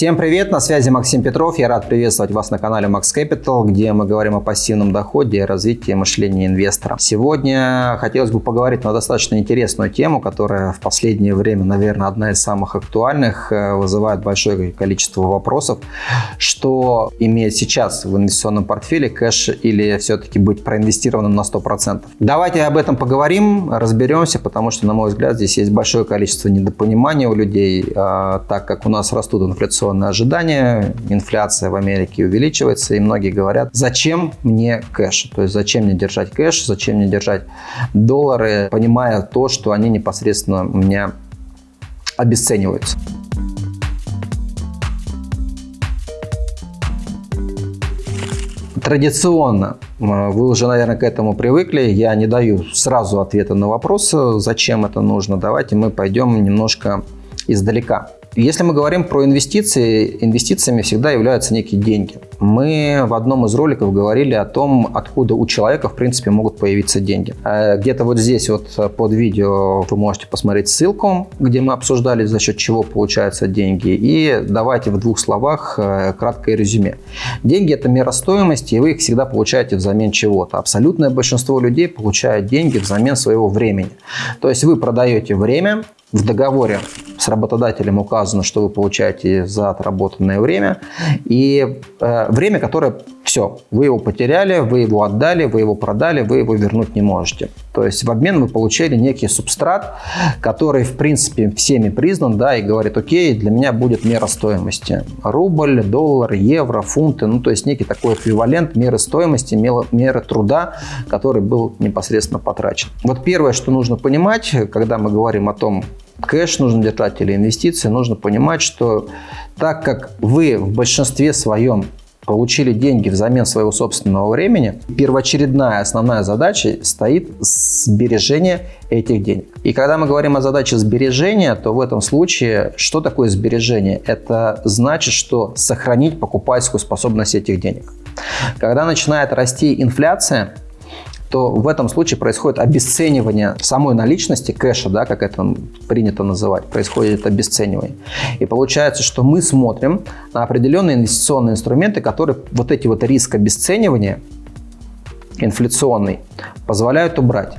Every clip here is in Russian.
Всем привет, на связи Максим Петров. Я рад приветствовать вас на канале Max Capital, где мы говорим о пассивном доходе и развитии мышления инвестора. Сегодня хотелось бы поговорить на достаточно интересную тему, которая в последнее время, наверное, одна из самых актуальных, э, вызывает большое количество вопросов. Что иметь сейчас в инвестиционном портфеле, кэш или все-таки быть проинвестированным на 100%? Давайте об этом поговорим, разберемся, потому что, на мой взгляд, здесь есть большое количество недопонимания у людей, а, так как у нас растут инфляционные инфляционные ожидания, инфляция в Америке увеличивается, и многие говорят, зачем мне кэш? То есть зачем мне держать кэш, зачем мне держать доллары, понимая то, что они непосредственно у меня обесцениваются. Традиционно, вы уже, наверное, к этому привыкли, я не даю сразу ответа на вопрос, зачем это нужно. Давайте мы пойдем немножко издалека. Если мы говорим про инвестиции, инвестициями всегда являются некие деньги. Мы в одном из роликов говорили о том, откуда у человека, в принципе, могут появиться деньги. Э, где-то вот здесь вот под видео вы можете посмотреть ссылку, где мы обсуждали, за счет чего получаются деньги. И давайте в двух словах э, краткое резюме. Деньги – это мера стоимости, и вы их всегда получаете взамен чего-то. Абсолютное большинство людей получает деньги взамен своего времени. То есть вы продаете время, в договоре с работодателем указано, что вы получаете за отработанное время. И э, время, которое все, вы его потеряли, вы его отдали, вы его продали, вы его вернуть не можете. То есть в обмен вы получили некий субстрат, который в принципе всеми признан, да, и говорит, окей, для меня будет мера стоимости. Рубль, доллар, евро, фунты, ну то есть некий такой эквивалент меры стоимости, меры труда, который был непосредственно потрачен. Вот первое, что нужно понимать, когда мы говорим о том, кэш нужно держать или инвестиции, нужно понимать, что так как вы в большинстве своем получили деньги взамен своего собственного времени, первоочередная основная задача стоит сбережение этих денег. И когда мы говорим о задаче сбережения, то в этом случае что такое сбережение? Это значит, что сохранить покупательскую способность этих денег. Когда начинает расти инфляция, то в этом случае происходит обесценивание самой наличности, кэша, да, как это принято называть, происходит обесценивание. И получается, что мы смотрим на определенные инвестиционные инструменты, которые вот эти вот риск обесценивания инфляционный позволяют убрать.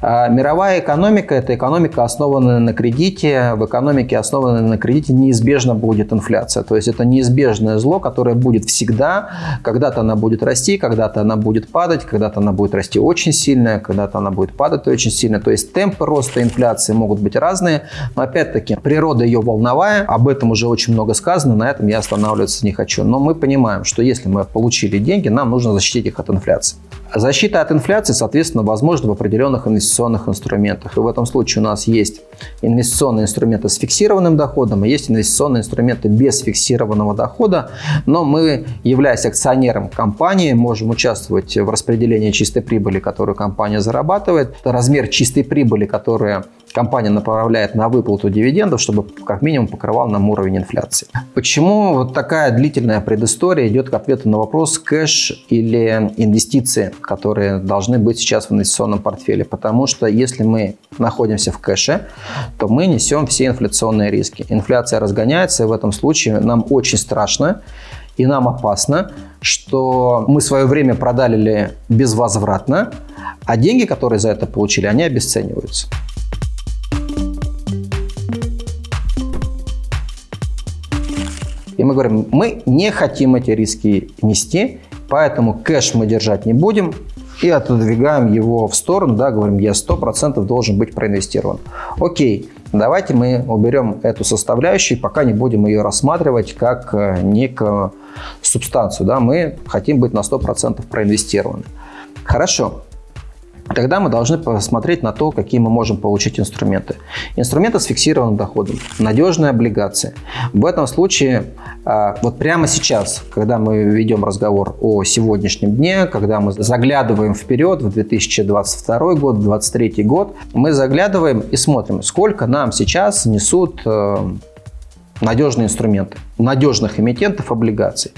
А мировая экономика – это экономика, основанная на кредите. В экономике, основанной на кредите, неизбежно будет инфляция. То есть это неизбежное зло, которое будет всегда. Когда-то она будет расти, когда-то она будет падать, когда-то она будет расти очень сильно, когда-то она будет падать очень сильно. То есть темпы роста инфляции могут быть разные. Но опять-таки, природа ее волновая. Об этом уже очень много сказано, на этом я останавливаться не хочу. Но мы понимаем, что если мы получили деньги, нам нужно защитить их от инфляции. Защита от инфляции, соответственно, возможна в определенных инвестиционных инструментах. И в этом случае у нас есть инвестиционные инструменты с фиксированным доходом, и есть инвестиционные инструменты без фиксированного дохода. Но мы, являясь акционером компании, можем участвовать в распределении чистой прибыли, которую компания зарабатывает. Размер чистой прибыли, которая компания направляет на выплату дивидендов, чтобы как минимум покрывал нам уровень инфляции. Почему вот такая длительная предыстория идет к ответу на вопрос кэш или инвестиции, которые должны быть сейчас в инвестиционном портфеле? Потому что если мы находимся в кэше, то мы несем все инфляционные риски. Инфляция разгоняется, и в этом случае нам очень страшно и нам опасно, что мы свое время продали безвозвратно, а деньги, которые за это получили, они обесцениваются. Мы говорим, мы не хотим эти риски нести, поэтому кэш мы держать не будем и отодвигаем его в сторону, да, говорим, я 100% должен быть проинвестирован. Окей, давайте мы уберем эту составляющую, пока не будем ее рассматривать как э, некую субстанцию. Да, мы хотим быть на 100% проинвестированы. Хорошо, Тогда мы должны посмотреть на то, какие мы можем получить инструменты. Инструменты с фиксированным доходом, надежные облигации. В этом случае, а, вот прямо сейчас, когда мы ведем разговор о сегодняшнем дне, когда мы заглядываем вперед в 2022 год, 2023 год, мы заглядываем и смотрим, сколько нам сейчас несут э, надежные инструменты, надежных эмитентов облигаций.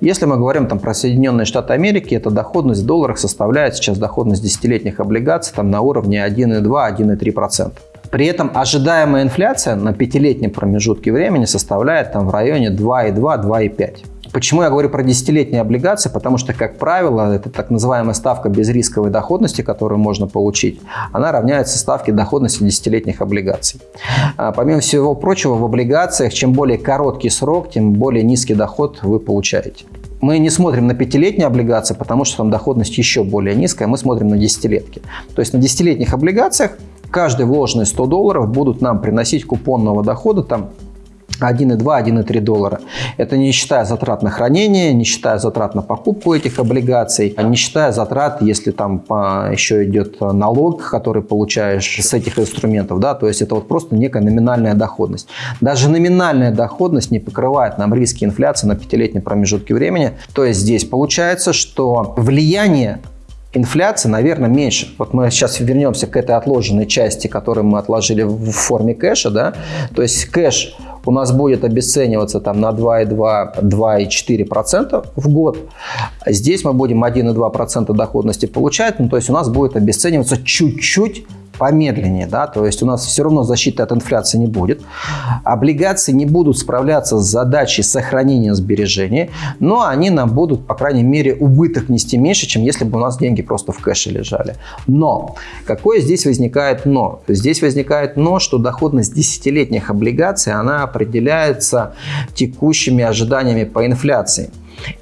Если мы говорим там, про Соединенные Штаты Америки, эта доходность в долларах составляет сейчас доходность десятилетних облигаций там, на уровне 1,2-1,3%. При этом ожидаемая инфляция на пятилетнем промежутке времени составляет там в районе 2,2-2,5. Почему я говорю про десятилетние облигации? Потому что, как правило, это так называемая ставка безрисковой доходности, которую можно получить, она равняется ставке доходности десятилетних облигаций. А, помимо всего прочего, в облигациях, чем более короткий срок, тем более низкий доход вы получаете. Мы не смотрим на пятилетние облигации, потому что там доходность еще более низкая, мы смотрим на десятилетки. То есть на десятилетних облигациях каждые вложенные 100 долларов будут нам приносить купонного дохода там 1,2, 1,3 доллара. Это не считая затрат на хранение, не считая затрат на покупку этих облигаций, а не считая затрат, если там еще идет налог, который получаешь с этих инструментов. Да? То есть это вот просто некая номинальная доходность. Даже номинальная доходность не покрывает нам риски инфляции на пятилетнем промежутке времени. То есть здесь получается, что влияние инфляции, наверное, меньше. Вот мы сейчас вернемся к этой отложенной части, которую мы отложили в форме кэша. Да? То есть кэш у нас будет обесцениваться там на 2,2-2,4% в год. Здесь мы будем 1,2% доходности получать, ну, то есть у нас будет обесцениваться чуть-чуть помедленнее, да, то есть у нас все равно защиты от инфляции не будет. Облигации не будут справляться с задачей сохранения сбережений, но они нам будут, по крайней мере, убыток нести меньше, чем если бы у нас деньги просто в кэше лежали. Но какое здесь возникает но? Здесь возникает но, что доходность десятилетних облигаций, она определяется текущими ожиданиями по инфляции.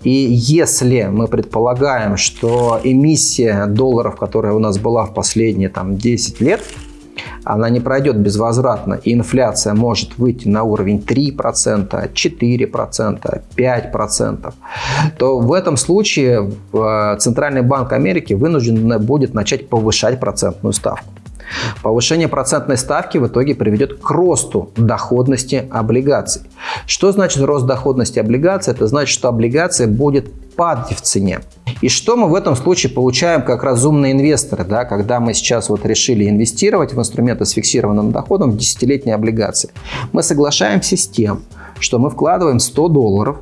И если мы предполагаем, что эмиссия долларов, которая у нас была в последние там, 10 лет, она не пройдет безвозвратно, и инфляция может выйти на уровень 3%, 4%, 5%, то в этом случае э, Центральный банк Америки вынужден будет начать повышать процентную ставку. Повышение процентной ставки в итоге приведет к росту доходности облигаций. Что значит рост доходности облигаций? Это значит, что облигация будет падать в цене. И что мы в этом случае получаем как разумные инвесторы, да, когда мы сейчас вот решили инвестировать в инструменты с фиксированным доходом в десятилетние облигации? Мы соглашаемся с тем, что мы вкладываем 100 долларов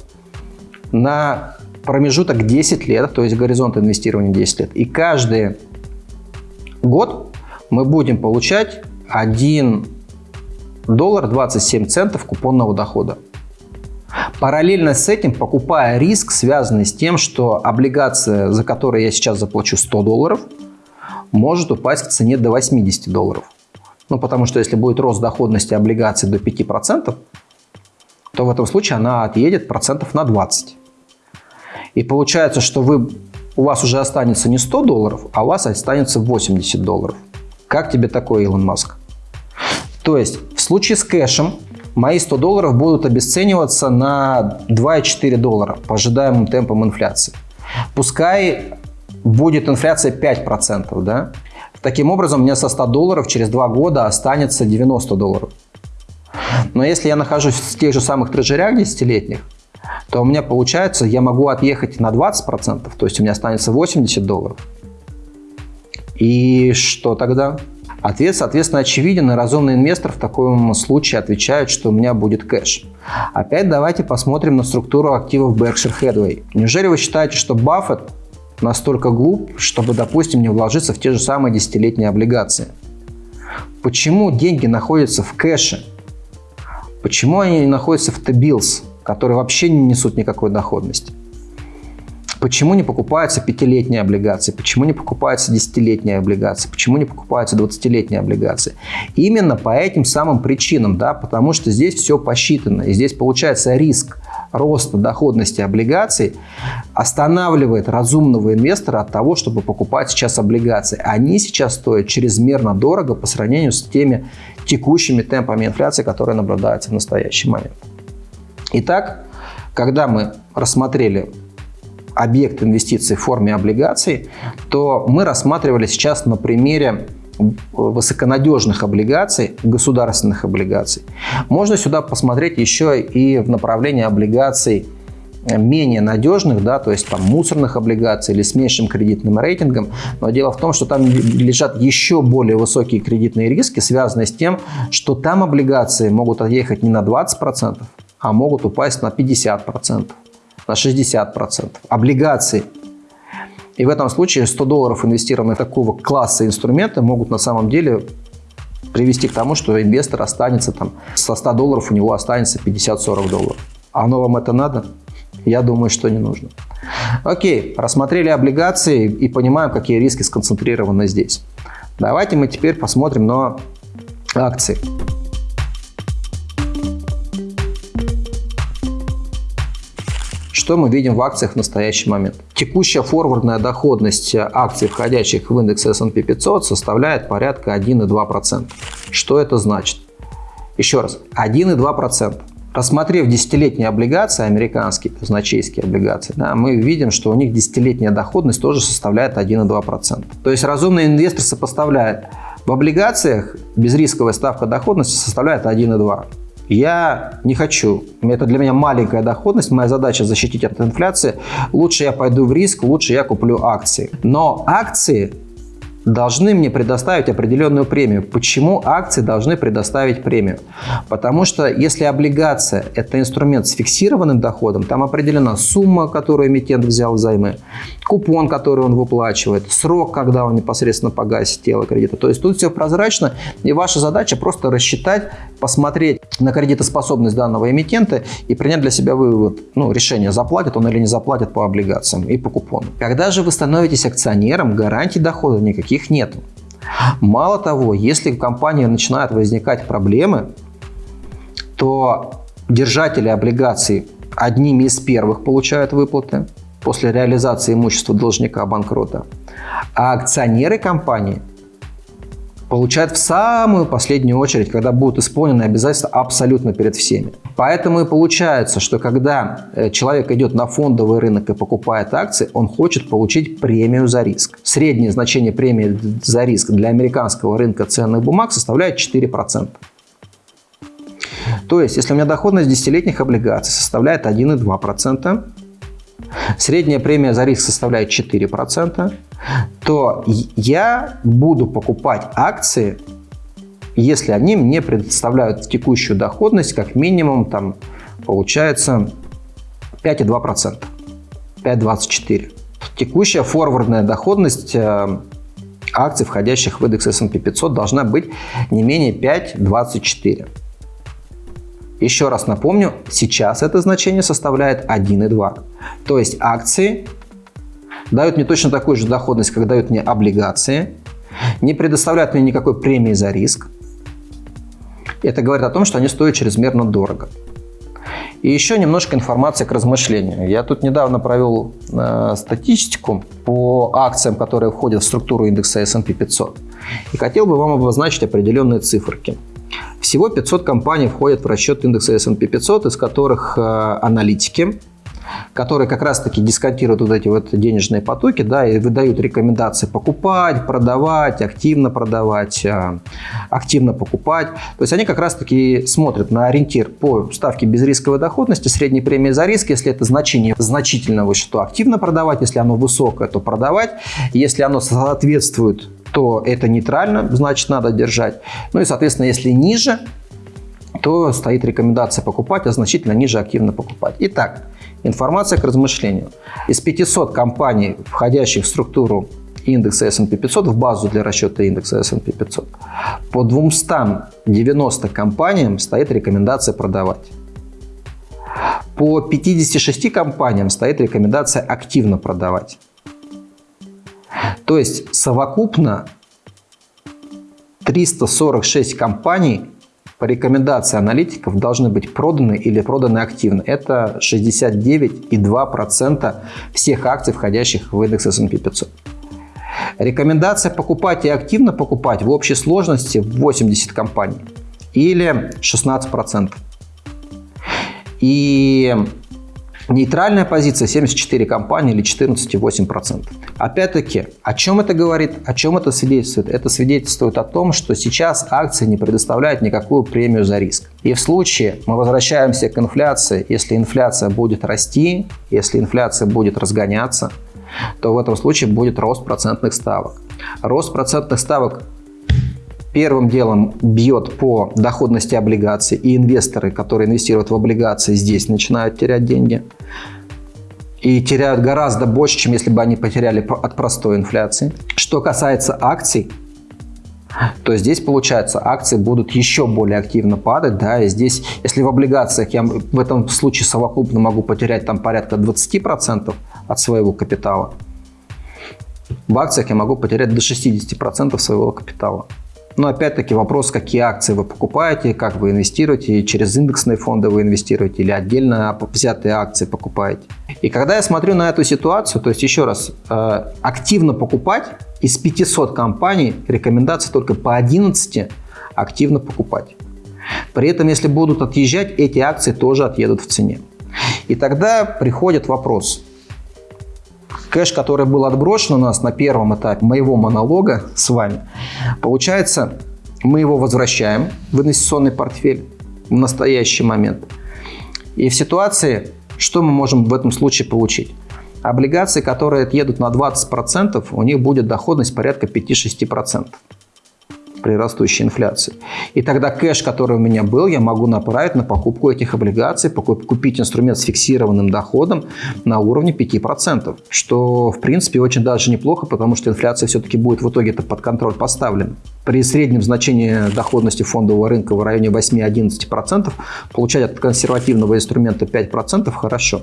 на промежуток 10 лет, то есть горизонт инвестирования 10 лет. И каждый год мы будем получать 1 доллар 27 центов купонного дохода. Параллельно с этим, покупая риск, связанный с тем, что облигация, за которую я сейчас заплачу 100 долларов, может упасть в цене до 80 долларов. Ну, потому что если будет рост доходности облигаций до 5%, то в этом случае она отъедет процентов на 20. И получается, что вы, у вас уже останется не 100 долларов, а у вас останется 80 долларов. Как тебе такой, Илон Маск? То есть в случае с кэшем мои 100 долларов будут обесцениваться на 2,4 доллара по ожидаемым темпам инфляции. Пускай будет инфляция 5%, да? Таким образом, у меня со 100 долларов через 2 года останется 90 долларов. Но если я нахожусь в тех же самых трежерях десятилетних, то у меня получается, я могу отъехать на 20%, то есть у меня останется 80 долларов. И что тогда? Ответ, соответственно, очевиден, и разумный инвестор в таком случае отвечает, что у меня будет кэш. Опять давайте посмотрим на структуру активов Berkshire Hathaway. Неужели вы считаете, что Баффет настолько глуп, чтобы, допустим, не вложиться в те же самые десятилетние облигации? Почему деньги находятся в кэше? Почему они находятся в T-bills, которые вообще не несут никакой доходности? Почему не покупаются пятилетние облигации? Почему не покупаются десятилетние облигации? Почему не покупаются двадцатилетние облигации? Именно по этим самым причинам, да, потому что здесь все посчитано. И здесь получается риск роста доходности облигаций останавливает разумного инвестора от того, чтобы покупать сейчас облигации. Они сейчас стоят чрезмерно дорого по сравнению с теми текущими темпами инфляции, которые наблюдаются в настоящий момент. Итак, когда мы рассмотрели объект инвестиций в форме облигаций, то мы рассматривали сейчас на примере высоконадежных облигаций, государственных облигаций. Можно сюда посмотреть еще и в направлении облигаций менее надежных, да, то есть там мусорных облигаций или с меньшим кредитным рейтингом. Но дело в том, что там лежат еще более высокие кредитные риски, связанные с тем, что там облигации могут отъехать не на 20%, а могут упасть на 50% на 60%. Облигации. И в этом случае 100 долларов, инвестированные в такого класса инструменты, могут на самом деле привести к тому, что инвестор останется там, со 100 долларов у него останется 50-40 долларов. А оно вам это надо? Я думаю, что не нужно. Окей, рассмотрели облигации и понимаем, какие риски сконцентрированы здесь. Давайте мы теперь посмотрим на акции. Что мы видим в акциях в настоящий момент? Текущая форвардная доходность акций, входящих в индекс S&P 500, составляет порядка 1,2%. Что это значит? Еще раз, 1,2%. Рассмотрев десятилетние облигации, американские, казначейские облигации, да, мы видим, что у них десятилетняя доходность тоже составляет 1,2%. То есть разумный инвестор сопоставляет в облигациях безрисковая ставка доходности составляет 1,2%. Я не хочу. Это для меня маленькая доходность. Моя задача защитить от инфляции. Лучше я пойду в риск, лучше я куплю акции. Но акции должны мне предоставить определенную премию. Почему акции должны предоставить премию? Потому что если облигация – это инструмент с фиксированным доходом, там определена сумма, которую эмитент взял взаймы, купон, который он выплачивает, срок, когда он непосредственно погасит тело кредита. То есть тут все прозрачно, и ваша задача просто рассчитать, посмотреть на кредитоспособность данного эмитента и принять для себя вывод, ну, решение, заплатит он или не заплатит по облигациям и по купону. Когда же вы становитесь акционером, гарантий дохода никаких нет. Мало того, если в компании начинают возникать проблемы, то держатели облигаций одними из первых получают выплаты после реализации имущества должника банкрота, а акционеры компании получают в самую последнюю очередь, когда будут исполнены обязательства абсолютно перед всеми. Поэтому и получается, что когда э, человек идет на фондовый рынок и покупает акции, он хочет получить премию за риск. Среднее значение премии за риск для американского рынка ценных бумаг составляет 4%. То есть, если у меня доходность десятилетних облигаций составляет 1,2%, средняя премия за риск составляет 4%, то я буду покупать акции, если они мне предоставляют текущую доходность как минимум там получается 5,2%, 5,24%. Текущая форвардная доходность э, акций, входящих в индекс S&P 500, должна быть не менее 5,24%. Еще раз напомню, сейчас это значение составляет 1,2. То есть акции дают мне точно такую же доходность, как дают мне облигации, не предоставляют мне никакой премии за риск. Это говорит о том, что они стоят чрезмерно дорого. И еще немножко информации к размышлению. Я тут недавно провел э, статистику по акциям, которые входят в структуру индекса S&P 500. И хотел бы вам обозначить определенные циферки. Всего 500 компаний входят в расчет индекса S&P 500, из которых э, аналитики которые как раз-таки дисконтируют вот эти вот денежные потоки, да, и выдают рекомендации покупать, продавать, активно продавать, а, активно покупать. То есть они как раз-таки смотрят на ориентир по ставке безрисковой доходности, средней премии за риск, если это значение значительно выше, то активно продавать, если оно высокое, то продавать, если оно соответствует то это нейтрально, значит надо держать. Ну и, соответственно, если ниже, то стоит рекомендация покупать, а значительно ниже активно покупать. Итак, Информация к размышлению. Из 500 компаний, входящих в структуру индекса S&P 500, в базу для расчета индекса S&P 500, по 290 компаниям стоит рекомендация продавать. По 56 компаниям стоит рекомендация активно продавать. То есть совокупно 346 компаний по рекомендации аналитиков должны быть проданы или проданы активно. Это 69,2% всех акций, входящих в индекс S&P 500. Рекомендация покупать и активно покупать в общей сложности 80 компаний или 16%. И Нейтральная позиция 74 компании или 14,8%. Опять-таки, о чем это говорит, о чем это свидетельствует? Это свидетельствует о том, что сейчас акции не предоставляют никакую премию за риск. И в случае мы возвращаемся к инфляции, если инфляция будет расти, если инфляция будет разгоняться, то в этом случае будет рост процентных ставок. Рост процентных ставок первым делом бьет по доходности облигаций, и инвесторы, которые инвестируют в облигации, здесь начинают терять деньги. И теряют гораздо больше, чем если бы они потеряли от простой инфляции. Что касается акций, то здесь, получается, акции будут еще более активно падать, да, и здесь, если в облигациях я в этом случае совокупно могу потерять там порядка 20% от своего капитала, в акциях я могу потерять до 60% своего капитала. Но опять-таки вопрос, какие акции вы покупаете, как вы инвестируете, через индексные фонды вы инвестируете или отдельно взятые акции покупаете. И когда я смотрю на эту ситуацию, то есть еще раз, э, активно покупать из 500 компаний рекомендация только по 11 активно покупать. При этом, если будут отъезжать, эти акции тоже отъедут в цене. И тогда приходит вопрос, Кэш, который был отброшен у нас на первом этапе моего монолога с вами, получается, мы его возвращаем в инвестиционный портфель в настоящий момент. И в ситуации, что мы можем в этом случае получить? Облигации, которые отъедут на 20%, у них будет доходность порядка 5-6% при растущей инфляции. И тогда кэш, который у меня был, я могу направить на покупку этих облигаций, купить инструмент с фиксированным доходом на уровне 5%, что в принципе очень даже неплохо, потому что инфляция все-таки будет в итоге-то под контроль поставлена. При среднем значении доходности фондового рынка в районе 8-11% получать от консервативного инструмента 5% хорошо.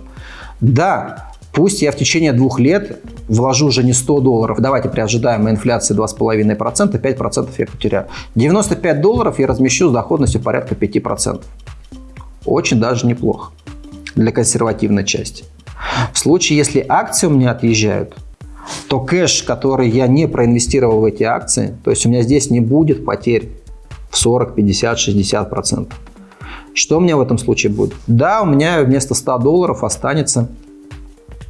Да, Пусть я в течение двух лет вложу уже не 100 долларов, давайте при ожидаемой инфляции 2,5%, 5% я потеряю. 95 долларов я размещу с доходностью порядка 5%. Очень даже неплохо для консервативной части. В случае, если акции у меня отъезжают, то кэш, который я не проинвестировал в эти акции, то есть у меня здесь не будет потерь в 40, 50, 60 процентов. Что у меня в этом случае будет? Да, у меня вместо 100 долларов останется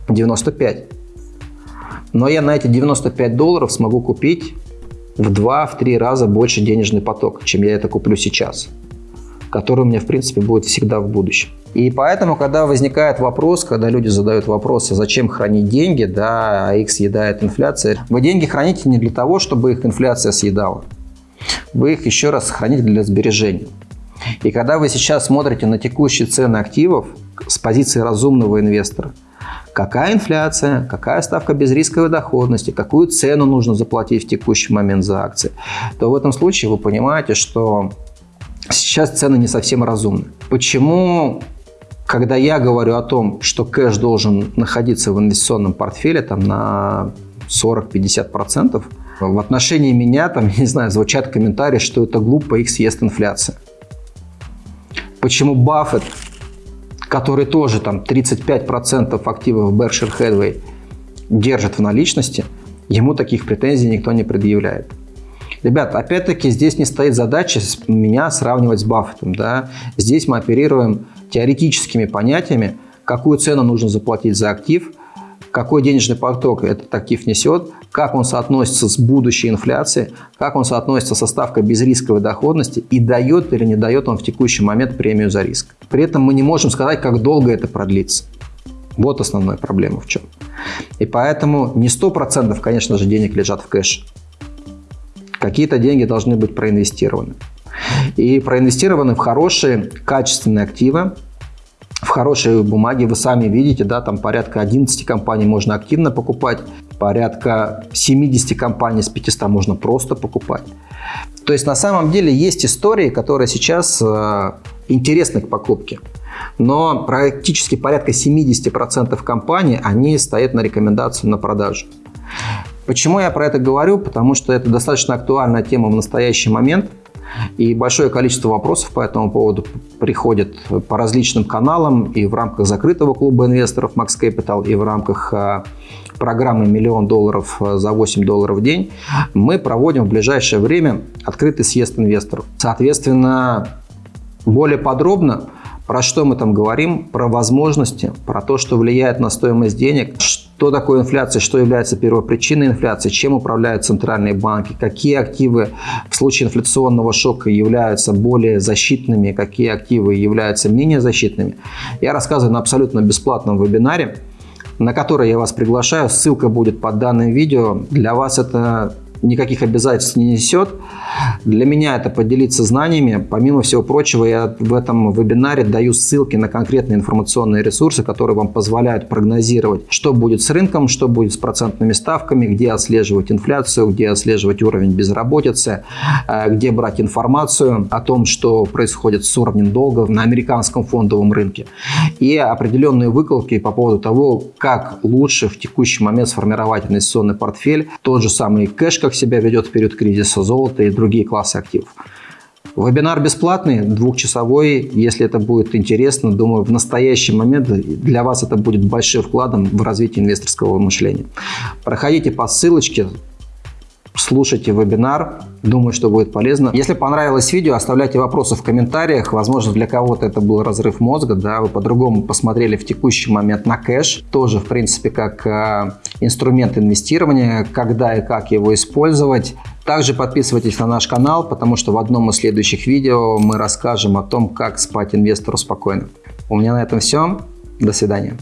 95. Но я на эти 95 долларов смогу купить в 2-3 раза больше денежный поток, чем я это куплю сейчас, который у меня, в принципе, будет всегда в будущем. И поэтому, когда возникает вопрос, когда люди задают вопрос, а зачем хранить деньги, да, а их съедает инфляция, вы деньги храните не для того, чтобы их инфляция съедала. Вы их еще раз храните для сбережения. И когда вы сейчас смотрите на текущие цены активов с позиции разумного инвестора – какая инфляция, какая ставка безрисковой доходности, какую цену нужно заплатить в текущий момент за акции, то в этом случае вы понимаете, что сейчас цены не совсем разумны. Почему когда я говорю о том, что кэш должен находиться в инвестиционном портфеле там, на 40-50%, в отношении меня, там, не знаю, звучат комментарии, что это глупо, их съест инфляция. Почему Баффет который тоже там 35% активов Berkshire Hathaway держит в наличности, ему таких претензий никто не предъявляет. Ребят, опять-таки здесь не стоит задача меня сравнивать с Баффетом. Да? Здесь мы оперируем теоретическими понятиями, какую цену нужно заплатить за актив, какой денежный поток этот актив несет, как он соотносится с будущей инфляцией, как он соотносится со ставкой безрисковой доходности и дает или не дает он в текущий момент премию за риск. При этом мы не можем сказать, как долго это продлится. Вот основная проблема в чем. И поэтому не 100% конечно же денег лежат в кэше. Какие-то деньги должны быть проинвестированы. И проинвестированы в хорошие, качественные активы, хорошие бумаги. Вы сами видите, да, там порядка 11 компаний можно активно покупать, порядка 70 компаний с 500 можно просто покупать. То есть на самом деле есть истории, которые сейчас э, интересны к покупке. Но практически порядка 70% компаний, они стоят на рекомендацию на продажу. Почему я про это говорю? Потому что это достаточно актуальная тема в настоящий момент. И большое количество вопросов по этому поводу приходит по различным каналам и в рамках закрытого клуба инвесторов Max Capital, и в рамках а, программы «Миллион долларов за 8 долларов в день». Мы проводим в ближайшее время открытый съезд инвесторов. Соответственно, более подробно про что мы там говорим? Про возможности, про то, что влияет на стоимость денег, такое инфляция, что является первопричиной инфляции, чем управляют центральные банки, какие активы в случае инфляционного шока являются более защитными, какие активы являются менее защитными. Я рассказываю на абсолютно бесплатном вебинаре, на который я вас приглашаю. Ссылка будет под данным видео. Для вас это никаких обязательств не несет. Для меня это поделиться знаниями. Помимо всего прочего, я в этом вебинаре даю ссылки на конкретные информационные ресурсы, которые вам позволяют прогнозировать, что будет с рынком, что будет с процентными ставками, где отслеживать инфляцию, где отслеживать уровень безработицы, э, где брать информацию о том, что происходит с уровнем долга на американском фондовом рынке. И определенные выкладки по поводу того, как лучше в текущий момент сформировать инвестиционный портфель, тот же самый кэш, как себя ведет в период кризиса, золото и другие классы активов. Вебинар бесплатный, двухчасовой. Если это будет интересно, думаю, в настоящий момент для вас это будет большим вкладом в развитие инвесторского мышления. Проходите по ссылочке, слушайте вебинар. Думаю, что будет полезно. Если понравилось видео, оставляйте вопросы в комментариях. Возможно, для кого-то это был разрыв мозга, да, вы по-другому посмотрели в текущий момент на кэш. Тоже, в принципе, как э, инструмент инвестирования, когда и как его использовать. Также подписывайтесь на наш канал, потому что в одном из следующих видео мы расскажем о том, как спать инвестору спокойно. У меня на этом все. До свидания.